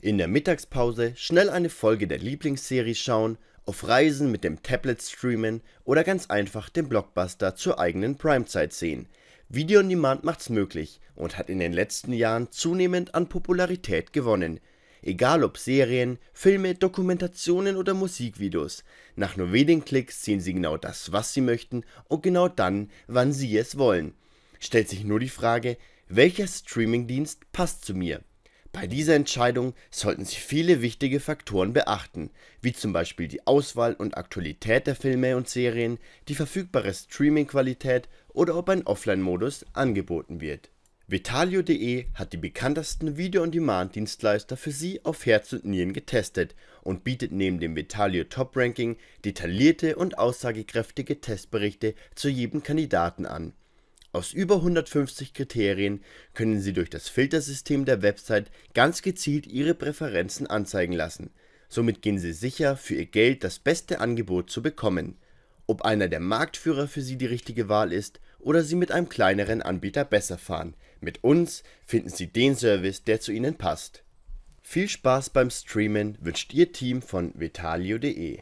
In der Mittagspause schnell eine Folge der Lieblingsserie schauen, auf Reisen mit dem Tablet streamen oder ganz einfach den Blockbuster zur eigenen Primezeit sehen. Video on Demand macht's möglich und hat in den letzten Jahren zunehmend an Popularität gewonnen. Egal ob Serien, Filme, Dokumentationen oder Musikvideos, nach nur wenigen Klicks sehen Sie genau das, was Sie möchten und genau dann, wann Sie es wollen. Stellt sich nur die Frage, welcher Streamingdienst passt zu mir? Bei dieser Entscheidung sollten Sie viele wichtige Faktoren beachten, wie zum Beispiel die Auswahl und Aktualität der Filme und Serien, die verfügbare Streamingqualität oder ob ein Offline-Modus angeboten wird. Vitalio.de hat die bekanntesten Video-on-Demand-Dienstleister für Sie auf Herz und Nieren getestet und bietet neben dem Vitalio Top Ranking detaillierte und aussagekräftige Testberichte zu jedem Kandidaten an aus über 150 Kriterien können Sie durch das Filtersystem der Website ganz gezielt Ihre Präferenzen anzeigen lassen. Somit gehen Sie sicher, für Ihr Geld das beste Angebot zu bekommen. Ob einer der Marktführer für Sie die richtige Wahl ist oder Sie mit einem kleineren Anbieter besser fahren, mit uns finden Sie den Service, der zu Ihnen passt. Viel Spaß beim Streamen wünscht Ihr Team von Vitalio.de